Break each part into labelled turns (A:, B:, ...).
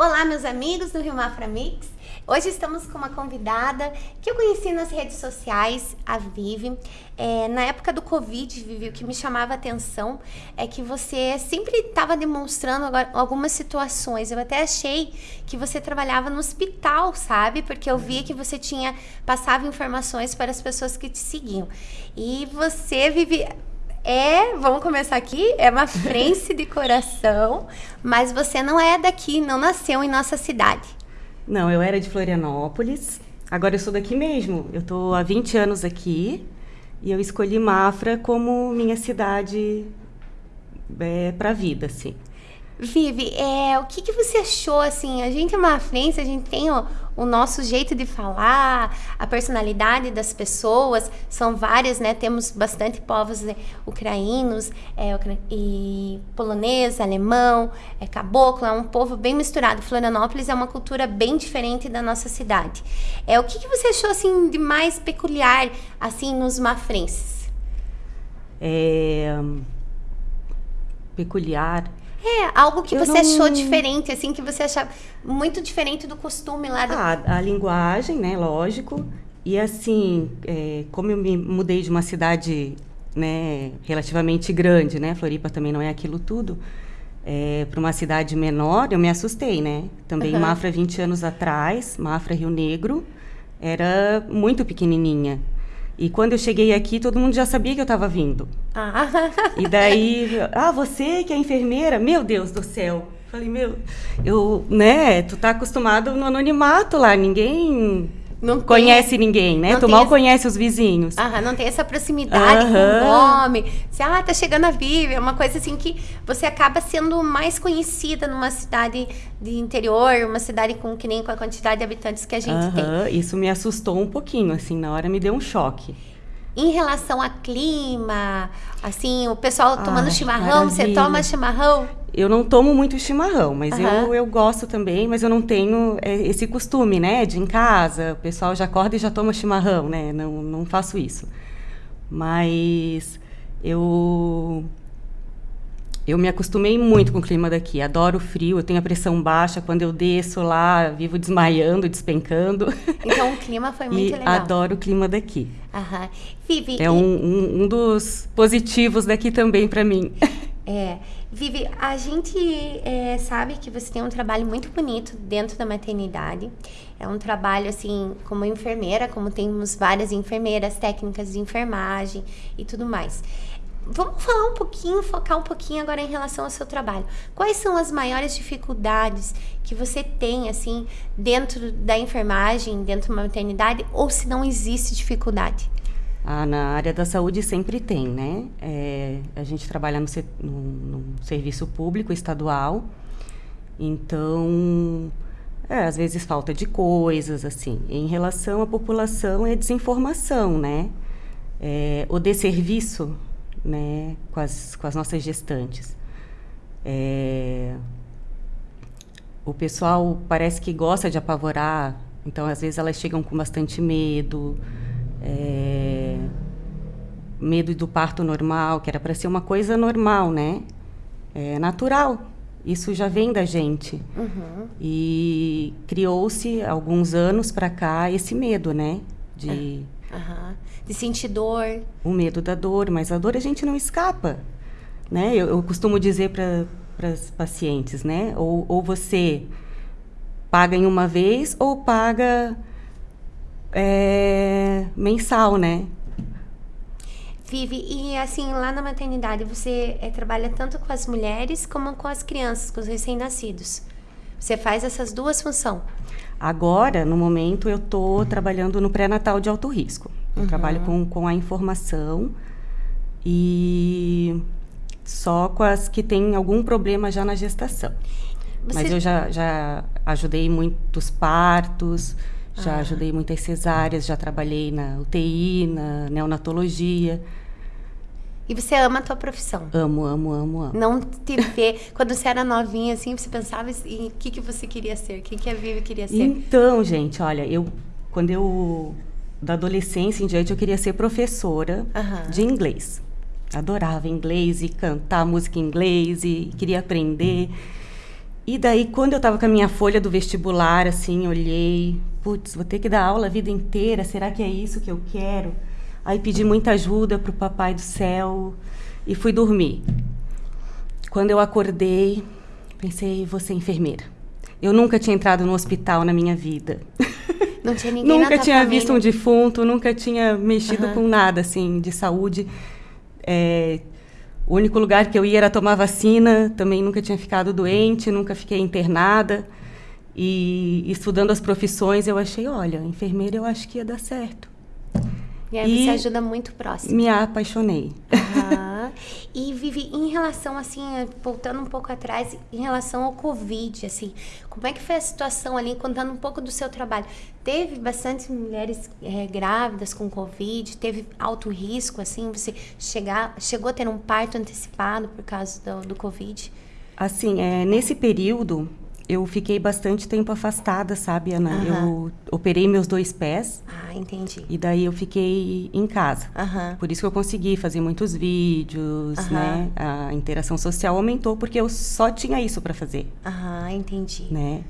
A: Olá, meus amigos do Rio Mafra Mix. Hoje estamos com uma convidada que eu conheci nas redes sociais, a Vivi. É, na época do Covid, Vivi, o que me chamava a atenção é que você sempre estava demonstrando algumas situações. Eu até achei que você trabalhava no hospital, sabe? Porque eu via que você tinha passava informações para as pessoas que te seguiam. E você vive é, vamos começar aqui, é uma frense de coração, mas você não é daqui, não nasceu em nossa cidade.
B: Não, eu era de Florianópolis, agora eu sou daqui mesmo. Eu estou há 20 anos aqui e eu escolhi Mafra como minha cidade é, para a vida, assim.
A: Vivi, é, o que, que você achou, assim, a gente é uma frente, a gente tem o, o, nosso jeito de falar, a personalidade das pessoas, são várias, né, temos bastante povos né, ucranianos, é, e polonês, alemão, é, caboclo, é um povo bem misturado. Florianópolis é uma cultura bem diferente da nossa cidade. É, o que, que você achou, assim, de mais peculiar, assim, nos mafrenses?
B: É... Peculiar...
A: É, algo que eu você não... achou diferente, assim, que você achava muito diferente do costume lá. Do...
B: Ah, a linguagem, né, lógico. E assim, é, como eu me mudei de uma cidade, né, relativamente grande, né, Floripa também não é aquilo tudo, é, para uma cidade menor, eu me assustei, né? Também uhum. Mafra 20 anos atrás, Mafra Rio Negro, era muito pequenininha. E quando eu cheguei aqui, todo mundo já sabia que eu estava vindo. Ah. E daí, ah, você que é enfermeira? Meu Deus do céu. Falei, meu, eu, né, tu tá acostumado no anonimato lá, ninguém não conhece tem, ninguém, né? Tu mal essa, conhece os vizinhos.
A: Aham, não tem essa proximidade aham. com o nome. Você, ah, tá chegando a Vivi. É uma coisa assim que você acaba sendo mais conhecida numa cidade de interior, uma cidade com que nem com a quantidade de habitantes que a gente aham.
B: tem. Isso me assustou um pouquinho, assim, na hora me deu um choque.
A: Em relação a clima, assim, o pessoal tomando Ai, chimarrão, maravilha. você toma chimarrão?
B: Eu não tomo muito chimarrão, mas uhum. eu, eu gosto também, mas eu não tenho é, esse costume, né? De em casa, o pessoal já acorda e já toma chimarrão, né? Não, não faço isso. Mas eu eu me acostumei muito com o clima daqui. Adoro o frio, eu tenho a pressão baixa. Quando eu desço lá, vivo desmaiando, despencando.
A: Então o clima foi muito
B: e
A: legal.
B: Adoro o clima daqui.
A: Aham. Vivi,
B: é um, um, um dos positivos daqui também para mim.
A: É. Vivi, a gente é, sabe que você tem um trabalho muito bonito dentro da maternidade. É um trabalho, assim, como enfermeira, como temos várias enfermeiras, técnicas de enfermagem e tudo mais. Vamos falar um pouquinho, focar um pouquinho agora em relação ao seu trabalho. Quais são as maiores dificuldades que você tem, assim, dentro da enfermagem, dentro da maternidade, ou se não existe dificuldade?
B: Ah, na área da saúde sempre tem, né? É, a gente trabalha no, no, no, serviço público estadual, então, é, às vezes falta de coisas, assim. Em relação à população, é desinformação, né? É, o desserviço, né, com as, com as nossas gestantes. É, o pessoal parece que gosta de apavorar, então, às vezes, elas chegam com bastante medo, é, medo do parto normal, que era para ser uma coisa normal, né? É natural. Isso já vem da gente. Uhum. E criou-se, alguns anos para cá, esse medo, né?
A: De, uhum. de sentir dor.
B: O medo da dor, mas a dor a gente não escapa. Né? Eu, eu costumo dizer para as pacientes, né? Ou, ou você paga em uma vez ou paga é, mensal, né?
A: Vive, e assim, lá na maternidade, você é, trabalha tanto com as mulheres como com as crianças, com os recém-nascidos. Você faz essas duas funções.
B: Agora, no momento, eu estou trabalhando no pré-natal de alto risco. Eu uhum. trabalho com, com a informação e só com as que têm algum problema já na gestação. Você... Mas eu já, já ajudei muitos partos, já ah. ajudei muitas cesáreas, já trabalhei na UTI, na neonatologia.
A: E você ama a tua profissão?
B: Amo, amo, amo, amo.
A: Não te vê... Quando você era novinha, assim, você pensava em o que, que você queria ser? Quem que a Vivi queria ser?
B: Então, gente, olha, eu... Quando eu... Da adolescência em diante, eu queria ser professora de inglês. Adorava inglês e cantar música em inglês e queria aprender. E daí, quando eu estava com a minha folha do vestibular, assim, olhei, putz, vou ter que dar aula a vida inteira, será que é isso que eu quero? Aí pedi muita ajuda para o papai do céu e fui dormir. Quando eu acordei, pensei, vou ser enfermeira. Eu nunca tinha entrado no hospital na minha vida.
A: Não tinha ninguém
B: Nunca tinha
A: família.
B: visto um defunto, nunca tinha mexido uhum. com nada, assim, de saúde. É, o único lugar que eu ia era tomar vacina, também nunca tinha ficado doente, nunca fiquei internada. E estudando as profissões, eu achei, olha, enfermeira eu acho que ia dar certo.
A: E aí e você ajuda muito próximo.
B: Me apaixonei.
A: Uhum. e Vivi, em relação, assim, voltando um pouco atrás, em relação ao Covid, assim, como é que foi a situação ali, contando um pouco do seu trabalho? Teve bastante mulheres é, grávidas com Covid? Teve alto risco, assim, você chegar, chegou a ter um parto antecipado por causa do, do Covid?
B: Assim, é, nesse período, eu fiquei bastante tempo afastada, sabe, Ana? Uhum. Eu operei meus dois pés.
A: Ah, entendi.
B: E daí eu fiquei em casa.
A: Uhum.
B: Por isso que eu consegui fazer muitos vídeos, uhum. né? A interação social aumentou porque eu só tinha isso para fazer.
A: Ah, entendi.
B: Né?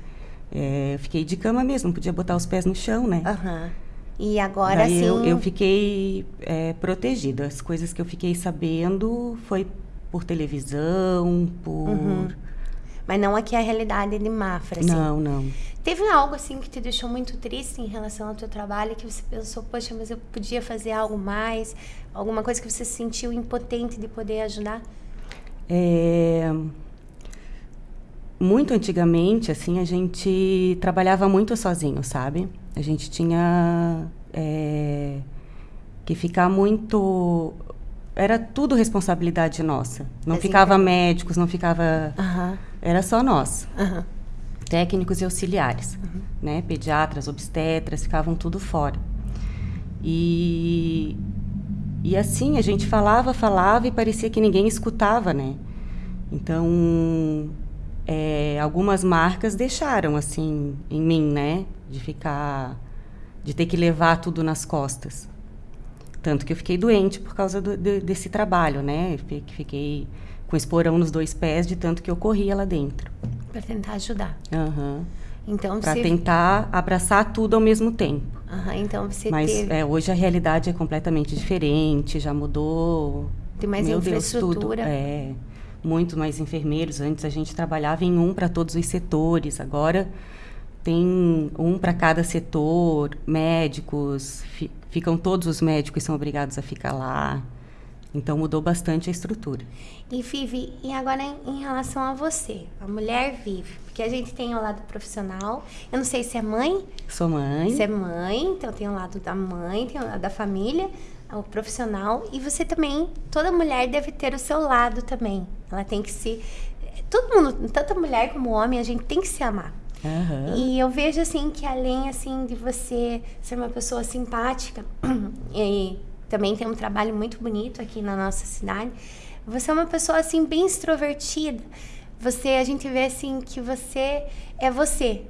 B: É, eu fiquei de cama mesmo, não podia botar os pés no chão, né?
A: Aham. E agora
B: Daí
A: sim.
B: Eu, eu fiquei é, protegida. As coisas que eu fiquei sabendo foi por televisão, por
A: uhum. Mas não aqui a realidade de Mafra, assim.
B: Não, não.
A: Teve algo, assim, que te deixou muito triste em relação ao teu trabalho, que você pensou, poxa, mas eu podia fazer algo mais? Alguma coisa que você se sentiu impotente de poder ajudar?
B: É... Muito antigamente, assim, a gente trabalhava muito sozinho, sabe? A gente tinha é... que ficar muito era tudo responsabilidade nossa. Não ficava médicos, não ficava.
A: Uhum.
B: Era só nós.
A: Uhum.
B: Técnicos e auxiliares.
A: Uhum.
B: Né? Pediatras, obstetras, ficavam tudo fora. E, e assim, a gente falava, falava e parecia que ninguém escutava, né? Então, é, algumas marcas deixaram, assim, em mim, né? De ficar... De ter que levar tudo nas costas. Tanto que eu fiquei doente por causa do, de, desse trabalho, né? Fiquei com esporão nos dois pés de tanto que eu corria lá dentro.
A: Para tentar ajudar.
B: Uhum.
A: Então
B: Para tentar abraçar tudo ao mesmo tempo.
A: Uhum, então você
B: Mas
A: teve...
B: é, hoje a realidade é completamente diferente, já mudou.
A: Tem mais
B: Meu
A: infraestrutura.
B: Deus, tudo. É, muito mais enfermeiros. Antes a gente trabalhava em um para todos os setores. Agora tem um para cada setor, médicos, fi, ficam todos os médicos são obrigados a ficar lá. Então mudou bastante a estrutura.
A: E Vivi, e agora em, relação a você, a mulher vive, porque a gente tem o lado profissional. Eu não sei se é mãe.
B: Sou mãe.
A: Você é mãe, então tem o lado da mãe, tem o lado da família, o profissional. E você também, toda mulher deve ter o seu lado também. Ela tem que se. Todo mundo, tanto a mulher como o homem, a gente tem que se amar.
B: Uhum.
A: E eu vejo assim que além assim de você ser uma pessoa simpática e também tem um trabalho muito bonito aqui na nossa cidade, você é uma pessoa assim bem extrovertida. Você a gente vê assim que você é você.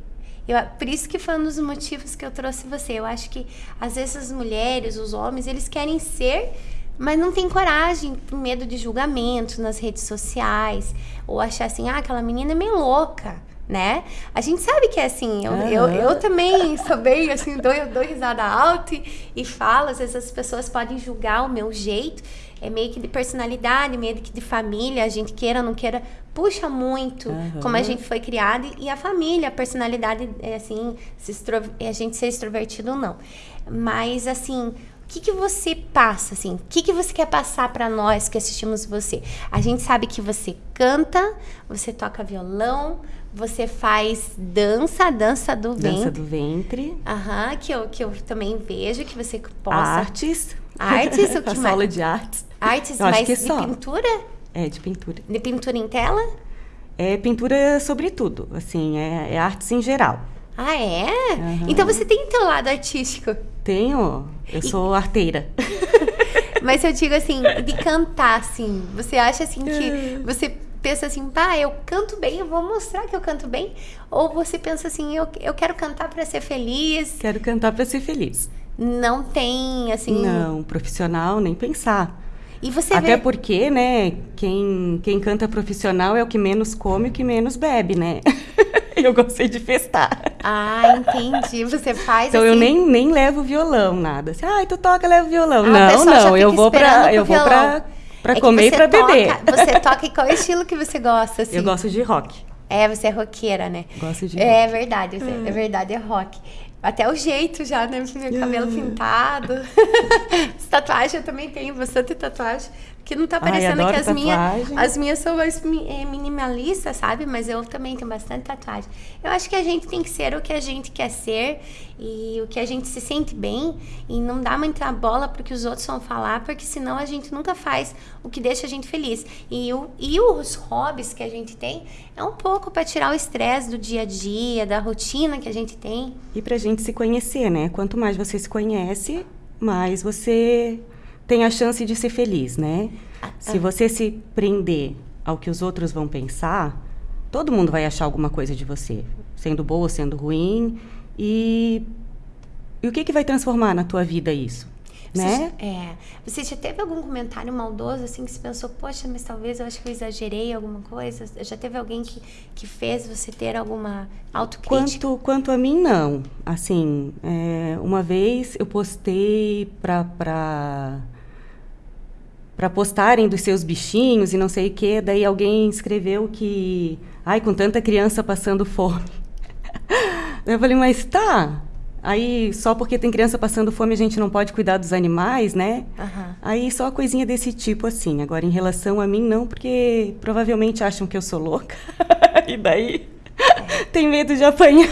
A: Eu, por isso que foi um dos motivos que eu trouxe você. Eu acho que às vezes as mulheres, os homens, eles querem ser mas não tem coragem por medo de julgamento nas redes sociais ou achar assim, ah, aquela menina é meio louca né? A gente sabe que é assim, eu, uhum. eu, eu, também sou bem assim, dou, eu dou risada alta e, e falo, às vezes as pessoas podem julgar o meu jeito, é meio que de personalidade, meio que de família, a gente queira ou não queira, puxa muito uhum. como a gente foi criado e a família, a personalidade, é assim, se extro, a gente ser extrovertido ou não. Mas, assim, o que, que você passa, assim? O que, que você quer passar para nós que assistimos você? A gente sabe que você canta, você toca violão, você faz dança, dança do ventre.
B: Dança do ventre.
A: Aham, que eu, que eu também vejo que você possa.
B: Artes.
A: Artes, o que
B: mais? aula de artes.
A: Artes,
B: eu
A: mas
B: que
A: de
B: só.
A: pintura?
B: É, de pintura.
A: De pintura em tela?
B: É pintura sobre tudo, assim, é, é artes em geral.
A: Ah, é?
B: Uhum.
A: Então você tem teu lado artístico?
B: Tenho. Eu sou arteira.
A: Mas eu digo assim, de cantar, assim, você acha assim que você pensa assim, pá, eu canto bem, eu vou mostrar que eu canto bem? Ou você pensa assim, eu, eu quero cantar para ser feliz?
B: Quero cantar para ser feliz.
A: Não tem, assim...
B: Não, profissional, nem pensar.
A: E você
B: Até
A: vê...
B: porque, né, quem, quem canta profissional é o que menos come e o que menos bebe, né? eu gostei de festar.
A: Ah, entendi. Você faz
B: Então
A: assim...
B: eu nem, nem levo violão, nada. Assim, ai, tu toca, leva violão.
A: Ah,
B: não, não, eu vou
A: pro
B: eu vou
A: violão.
B: Pra, pra
A: É
B: comer e
A: você
B: pra beber.
A: toca- Você toca em qual estilo que você gosta, assim?
B: Eu gosto de rock.
A: É, você é roqueira, né?
B: Gosto de
A: É verdade, você- é verdade, é rock. Até o jeito já, né? Meu cabelo
B: Hum.
A: pintado. As tatuagens eu também tenho bastante tatuagem. Que não tá parecendo que as minhas, as minhas são mais eh, minimalistas, sabe? Mas eu também tenho bastante tatuagem. Eu acho que a gente tem que ser o que a gente quer ser e o que a gente se sente bem e não dar muita bola pro que os outros vão falar, porque senão a gente nunca faz o que deixa a gente feliz. E, o, e os hobbies que a gente tem é um pouco para tirar o estresse do dia a dia, da rotina que a gente tem.
B: E pra gente se conhecer, né? Quanto mais você se conhece, mais você tem a chance de ser feliz, né? Se você se prender ao que os outros vão pensar, todo mundo vai achar alguma coisa de você, sendo boa sendo ruim. E, e o que, que vai transformar na tua vida isso?
A: Você,
B: Né?
A: é, você já teve algum comentário maldoso assim que você pensou, poxa, mas talvez eu acho que eu exagerei alguma coisa? Já teve alguém que, que fez você ter alguma autocrítica?
B: Quanto, quanto a mim, não. Assim, é, uma vez eu postei pra, pra, pra postarem dos seus bichinhos e não sei o quê, daí alguém escreveu que, ai, com tanta criança passando fome. Eu falei, mas tá. Aí, só porque tem criança passando fome, a gente não pode cuidar dos animais, né?
A: Aham.
B: Aí só coisinha desse tipo, assim. Agora, em relação a mim, não, porque provavelmente acham que eu sou louca. e daí tem medo de apanhar.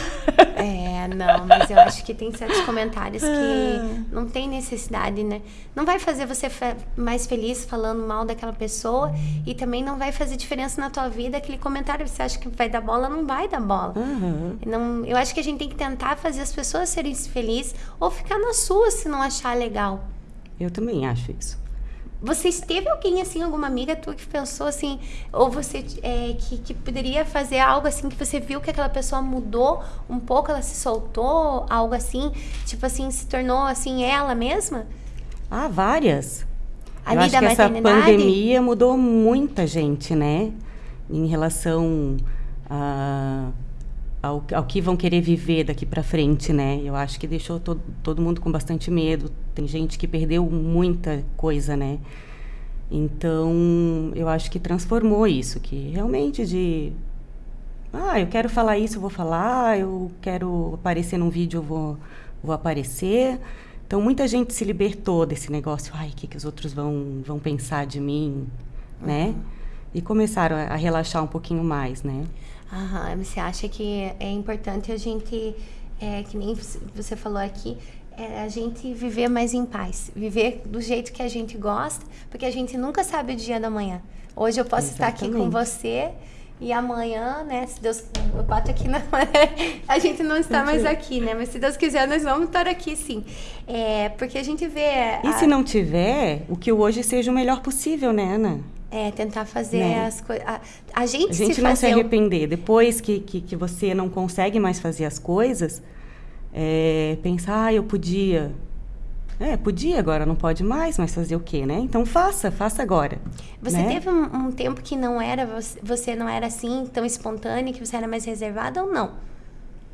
A: É, não, mas eu acho que tem certos comentários
B: Ah.
A: que não tem necessidade, né? Não vai fazer você mais feliz falando mal daquela pessoa e também não vai fazer diferença na tua vida aquele comentário. Você acha que vai dar bola, não vai dar bola.
B: Aham.
A: Não, eu acho que a gente tem que tentar fazer as pessoas serem felizes ou ficar na sua se não achar legal.
B: Eu também acho isso.
A: Vocês teve alguém assim, alguma amiga tua que pensou assim, ou você é, que, que poderia fazer algo assim que você viu que aquela pessoa mudou um pouco, ela se soltou, algo assim, tipo assim, se tornou assim ela mesma?
B: Ah, várias.
A: Ali
B: Eu acho que essa pandemia mudou muita gente, né? Em relação a, ao, ao que vão querer viver daqui para frente, né? Eu acho que deixou todo, todo mundo com bastante medo. Tem gente que perdeu muita coisa, né? Então, eu acho que transformou isso, que realmente de ah, eu quero falar isso, eu vou falar, eu quero aparecer num vídeo, eu vou, vou aparecer. Então, muita gente se libertou desse negócio, ai, o que, que os outros vão, vão pensar de mim, né? E começaram a, a relaxar um pouquinho mais, né?
A: Aham, você acha que é importante a gente, é, que nem você falou aqui, é a gente viver mais em paz, viver do jeito que a gente gosta, porque a gente nunca sabe o dia da manhã. Hoje eu posso estar aqui com
B: Exatamente.
A: você e amanhã, né, se Deus, eu bato aqui na a gente não está mais aqui, né, mas se Deus quiser nós vamos estar aqui sim, é, porque a gente vê,
B: E
A: a-
B: se não tiver, o que hoje seja o melhor possível, né, Ana?
A: É, tentar fazer
B: Né?
A: as coisas, a, gente,
B: A gente
A: se
B: não se arrepender. Depois que, que, que você não consegue mais fazer as coisas, é, pensar, ah, eu podia. É, podia, agora não pode mais, mas fazer o quê, né? Então faça, faça agora.
A: Você
B: né?
A: teve um, um tempo que não era, você, você não era assim, tão espontânea, que você era mais reservada ou não?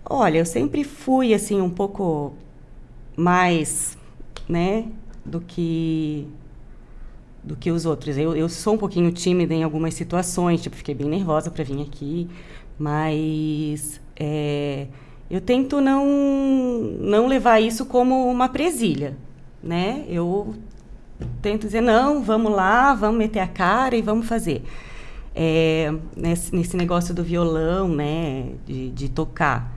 B: Olha, eu sempre fui assim um pouco mais, né, do que do que os outros. Eu, eu sou um pouquinho tímida em algumas situações, tipo, fiquei bem nervosa para vir aqui, mas é, eu tento não não levar isso como uma presilha, né? Eu tento dizer não, vamos lá, vamos meter a cara e vamos fazer. É, nesse, nesse negócio do violão, né, de, de tocar.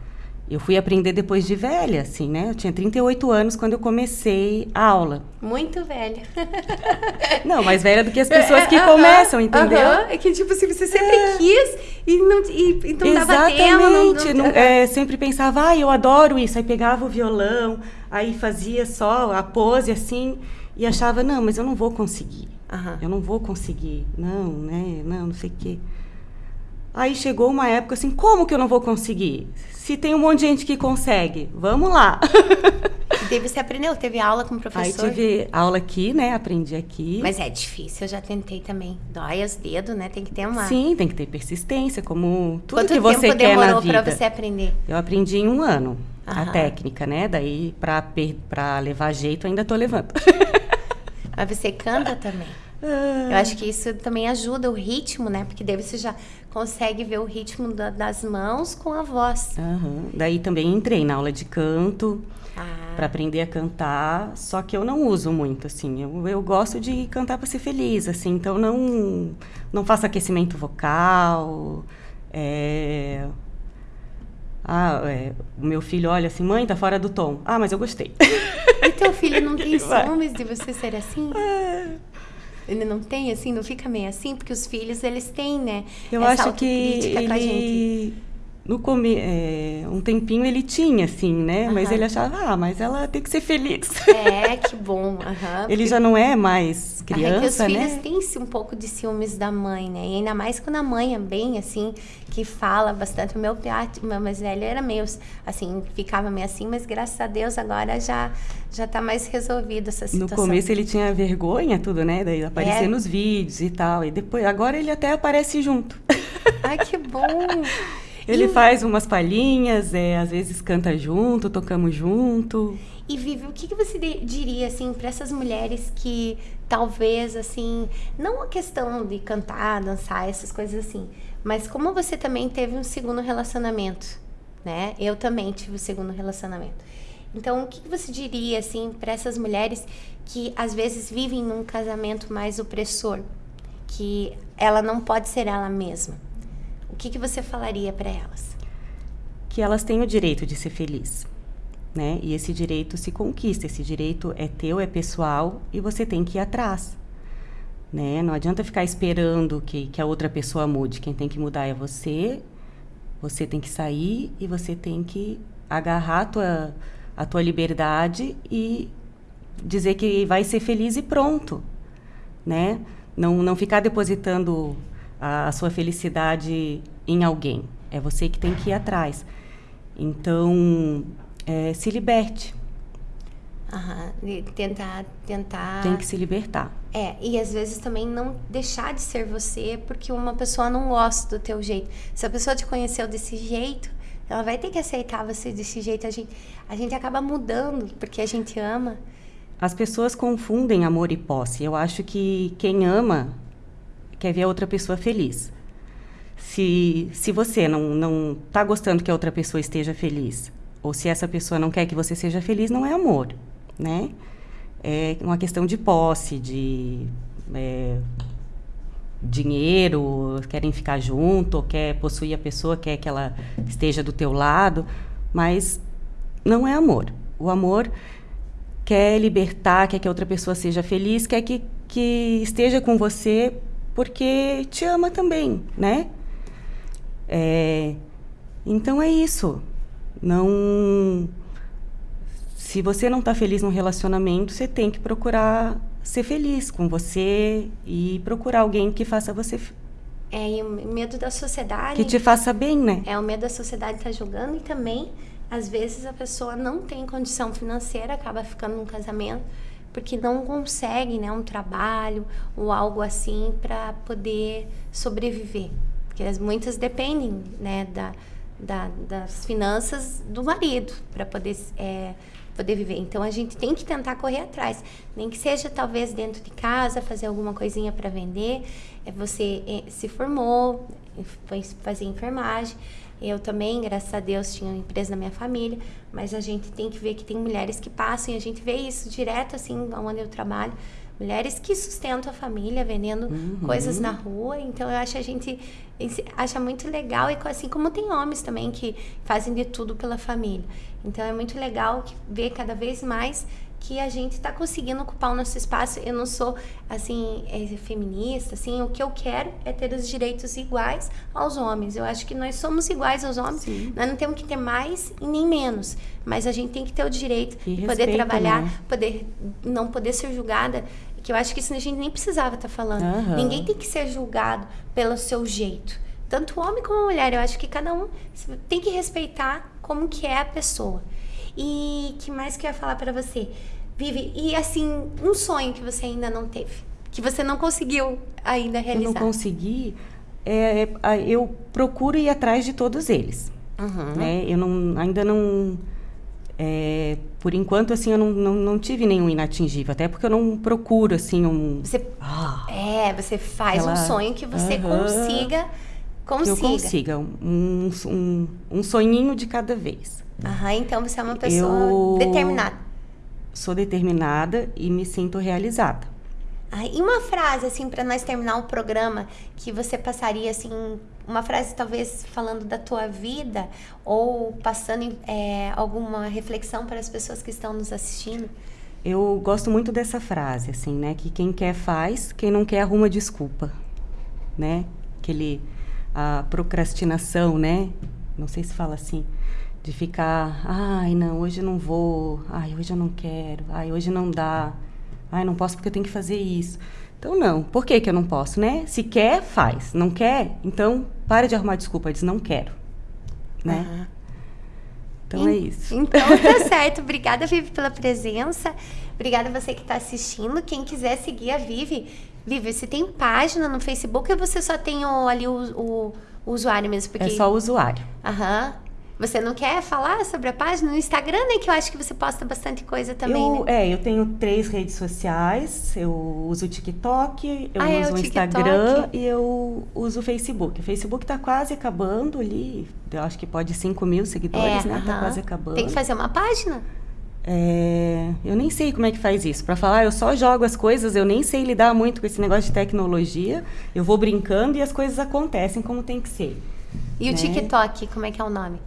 B: Eu fui aprender depois de velha, assim, né? Eu tinha 38 anos quando eu comecei a aula.
A: Muito velha.
B: Não, mais velha do que as pessoas que
A: É, aham,
B: começam, entendeu?
A: aham. É que, tipo assim, você sempre quis e não, e, e não dava
B: Exatamente.
A: não,
B: é, sempre pensava, ah, eu adoro isso. Aí pegava o violão, aí fazia só a pose assim e achava, não, mas eu não vou conseguir.
A: Aham.
B: Eu não vou conseguir. Não, né? Não, não sei o quê. Aí chegou uma época assim, como que eu não vou conseguir? Se tem um monte de gente que consegue, vamos lá.
A: E daí você aprendeu? Teve aula com o professor?
B: Aí tive aula aqui, né? Aprendi aqui.
A: Mas é difícil, eu já tentei também. Dói os dedos, né? Tem que ter uma...
B: Sim, tem que ter persistência, como tudo
A: Quanto
B: que você
A: tempo
B: quer na
A: demorou
B: vida.
A: pra você aprender?
B: Eu aprendi em um ano a
A: Aham.
B: técnica, né? Daí, pra, pra levar jeito, ainda tô levando.
A: Mas você canta também. Eu acho que isso também ajuda o ritmo, né? Porque daí você já consegue ver o ritmo da- das mãos com a voz.
B: Aham. Daí também entrei na aula de canto
A: Ah,
B: para aprender a cantar, só que eu não uso muito, assim. Eu, eu gosto de cantar para ser feliz, assim. Então não não faço aquecimento vocal. é, Ah, é, o meu filho olha assim, mãe, tá fora do tom. Ah, mas eu gostei.
A: E teu filho não tem ciúmes de você ser assim? Ele não tem, assim, não fica meio assim? Porque os filhos, eles têm, né?
B: Eu acho que ele no come... é, um tempinho ele tinha, assim, né? Mas
A: Aham.
B: ele achava, ah, mas ela tem que ser feliz.
A: É, que bom. aham.
B: Ele já não é mais
A: Ah, é que os
B: criança,
A: filhos
B: né?
A: têm esse um pouco de ciúmes da mãe, né? E ainda mais quando a mãe é bem assim, que fala bastante. O meu piat- o meu mais velho era meio assim, ficava meio assim, mas graças a Deus agora já já tá mais resolvido essa
B: No
A: situação.
B: começo ele tinha vergonha, tudo, né? Daí aparecer
A: É.
B: nos vídeos e tal. E depois, agora ele até aparece junto.
A: Ai, que bom!
B: Ele
A: E-
B: faz umas palhinhas, é, às vezes canta junto, tocamos junto.
A: E Vivi, o que, você diria assim para essas mulheres que talvez assim, não a questão de cantar, dançar, essas coisas assim, mas como você também teve um segundo relacionamento, né? Eu também tive um segundo relacionamento. Então, o que, que você diria assim para essas mulheres que às vezes vivem num casamento mais opressor, que ela não pode ser ela mesma? O que, que você falaria para elas?
B: Que elas têm o direito de ser feliz. Né? E esse direito se conquista, esse direito é teu, é pessoal e você tem que ir atrás. Né? Não adianta ficar esperando que, que a outra pessoa mude. Quem tem que mudar é você. Você tem que sair e você tem que agarrar a tua, a tua liberdade e dizer que vai ser feliz e pronto. Né? Não, não ficar depositando a, a sua felicidade em alguém. É você que tem que ir atrás. Então, é, se liberte.
A: Aham, de tentar, tentar.
B: Tem que se libertar.
A: É, e às vezes também não deixar de ser você porque uma pessoa não gosta do teu jeito. Se a pessoa te conheceu desse jeito, ela vai ter que aceitar você desse jeito. A gente, a gente acaba mudando porque a gente ama.
B: As pessoas confundem amor e posse. Eu acho que quem ama quer ver a outra pessoa feliz. Se, se você não, não tá gostando que a outra pessoa esteja feliz, ou se essa pessoa não quer que você seja feliz, não é amor, né? É uma questão de posse, de é, dinheiro, querem ficar junto, quer possuir a pessoa, quer que ela esteja do teu lado, mas não é amor. O amor quer libertar, quer que a outra pessoa seja feliz, quer que, que esteja com você porque te ama também, né? É, então é isso. Não. Se você não está feliz num relacionamento, você tem que procurar ser feliz com você e procurar alguém que faça você
A: É, e o medo da sociedade.
B: que te faça bem, né?
A: É, o medo da sociedade estar julgando e também, às vezes, a pessoa não tem condição financeira, acaba ficando num casamento porque não consegue, né, um trabalho ou algo assim para poder sobreviver. Porque as- muitas dependem, né, da, da- das finanças do marido para poder é, poder viver. Então a gente tem que tentar correr atrás, nem que seja talvez dentro de casa fazer alguma coisinha para vender. É, você eh, se formou, foi fazer enfermagem. Eu também, graças a Deus, tinha uma empresa na minha família, mas a gente tem que ver que tem mulheres que passam e a gente vê isso direto assim onde eu trabalho. Mulheres que sustentam a família vendendo coisas na rua. Então eu acho que a gente acha muito legal e assim como tem homens também que fazem de tudo pela família. Então é muito legal ver cada vez mais que a gente está conseguindo ocupar o nosso espaço. Eu não sou assim é, feminista, assim. O que eu quero é ter os direitos iguais aos homens. Eu acho que nós somos iguais aos homens.
B: Sim.
A: Nós não temos que ter mais e nem menos, mas a gente tem que ter o direito
B: E
A: de poder
B: respeito,
A: trabalhar,
B: né?
A: poder não poder ser julgada. Que eu acho que isso a gente nem precisava estar falando.
B: Aham.
A: Ninguém tem que ser julgado pelo seu jeito. Tanto homem como mulher. Eu acho que cada um tem que respeitar como que é a pessoa. E que mais que eu ia falar para você? Vive, e assim, um sonho que você ainda não teve, que você não conseguiu ainda realizar.
B: Eu não consegui, é, é eu procuro ir atrás de todos eles. Uhum. Né? Eu não, ainda não é, por enquanto, assim, eu não, não, não, tive nenhum inatingível. Até porque eu não procuro, assim, um...
A: Você, ah, é, você faz um sonho que você consiga... Consiga.
B: Que eu consiga. Um, um, um sonhinho de cada vez.
A: Aham, então você é uma pessoa eu determinada.
B: Sou determinada e me sinto realizada.
A: Ah, e uma frase, assim, para nós terminar o programa, que você passaria, assim, uma frase talvez falando da tua vida ou passando é, alguma reflexão para as pessoas que estão nos assistindo?
B: Eu gosto muito dessa frase, assim, né? Que quem quer faz, quem não quer arruma desculpa, né? Aquele a procrastinação, né? Não sei se fala assim, de ficar, ai, não, hoje eu não vou, ai, hoje eu não quero, ai, hoje não dá, ai, não posso porque eu tenho que fazer isso. Então, não. Por que, que eu não posso, né? Se quer, faz. Não quer? Então, para de arrumar desculpa. Diz, não quero. Né? Uhum. Então, é isso.
A: Então, tá certo. Obrigada, Vivi, pela presença. Obrigada você que está assistindo. Quem quiser seguir a Vivi, Vivi, você tem página no Facebook ou você só tem o, ali o, o, o usuário mesmo?
B: Porque... É só o usuário.
A: Aham. Você não quer falar sobre a página no Instagram, né? Que eu acho que você posta bastante coisa também,
B: eu,
A: né?
B: É, eu tenho três redes sociais. Eu uso o TikTok, eu ah, é, uso é, o, o Instagram e eu uso o Facebook. O Facebook tá quase acabando ali. Eu acho que pode 5 mil seguidores, é, né? Uh -huh. Tá quase acabando.
A: Tem que fazer uma página?
B: É, eu nem sei como é que faz isso. Para falar, eu só jogo as coisas, eu nem sei lidar muito com esse negócio de tecnologia. Eu vou brincando e as coisas acontecem como tem que ser.
A: E né? o TikTok, como é que é o nome?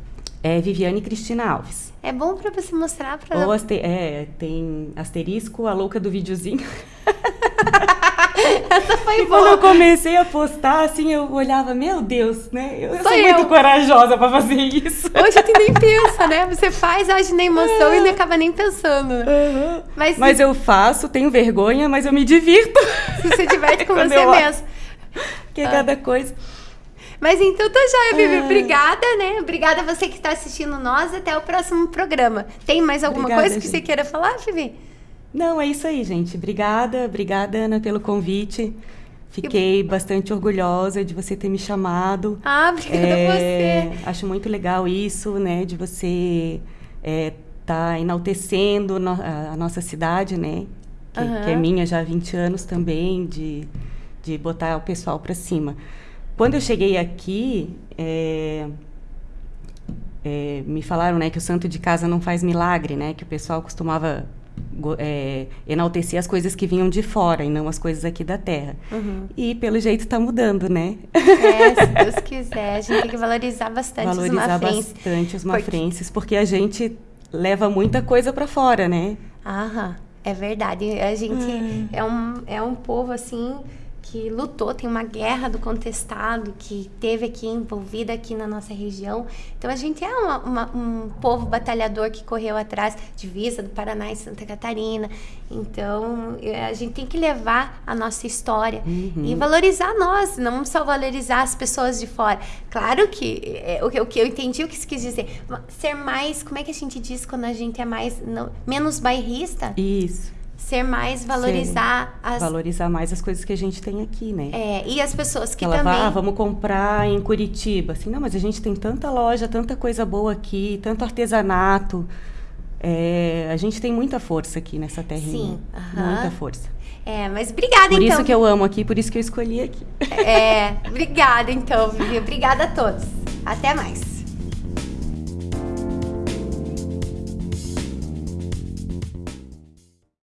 B: É Viviane Cristina Alves.
A: É bom para você mostrar para
B: Ou aster, é, tem asterisco, a louca do videozinho.
A: Essa foi
B: e
A: boa.
B: quando eu comecei a postar, assim, eu olhava, meu Deus, né? Eu,
A: eu
B: sou eu. muito corajosa para fazer isso.
A: Hoje a gente nem pensa, né? Você faz, age na emoção e não acaba nem pensando. Uhum.
B: Mas, mas eu faço, tenho vergonha, mas eu me divirto.
A: Se você diverte com você mesmo.
B: Que é cada coisa.
A: Mas então tá joia, Vivi. Ah. Obrigada, né? Obrigada a você que está assistindo nós. Até o próximo programa. Tem mais alguma obrigada, coisa que gente. você queira falar, Vivi?
B: Não, é isso aí, gente. Obrigada, obrigada, Ana, pelo convite. Fiquei bastante orgulhosa de você ter me chamado.
A: Ah, obrigada é, a você.
B: Acho muito legal isso, né? De você é, tá enaltecendo no, a, a, nossa cidade, né? Que, uhum. que, é minha já há 20 anos também, de, de botar o pessoal para cima. Quando eu cheguei aqui, é, é, me falaram né, que o santo de casa não faz milagre, né? Que o pessoal costumava é, enaltecer as coisas que vinham de fora e não as coisas aqui da terra. Uhum. E pelo jeito está mudando, né?
A: É, se Deus quiser, a gente tem que valorizar bastante
B: valorizar
A: os mafrenses.
B: Valorizar bastante os mafrenses, porque... porque a gente leva muita coisa para fora, né?
A: Aham, é verdade. A gente hum. é, um, é um povo assim que lutou, tem uma guerra do contestado que teve aqui envolvida aqui na nossa região. Então a gente é uma, uma, um povo batalhador que correu atrás de Visa do Paraná e Santa Catarina. Então é, a gente tem que levar a nossa história uhum. e valorizar nós, não só valorizar as pessoas de fora. Claro que é, o, que o que eu entendi o que isso quis dizer, ser mais, como é que a gente diz quando a gente é mais não, menos bairrista?
B: Isso
A: ser mais valorizar
B: as valorizar mais as coisas que a gente tem aqui, né?
A: É, e as pessoas que
B: Ela
A: também vai,
B: ah, vamos comprar em Curitiba, assim, não, mas a gente tem tanta loja, tanta coisa boa aqui, tanto artesanato. É, a gente tem muita força aqui nessa terrinha. Sim, uh -huh. muita força.
A: É, mas obrigada
B: por
A: então.
B: Por isso que eu amo aqui, por isso que eu escolhi aqui.
A: É, obrigada então, Vivi. Obrigada a todos. Até mais.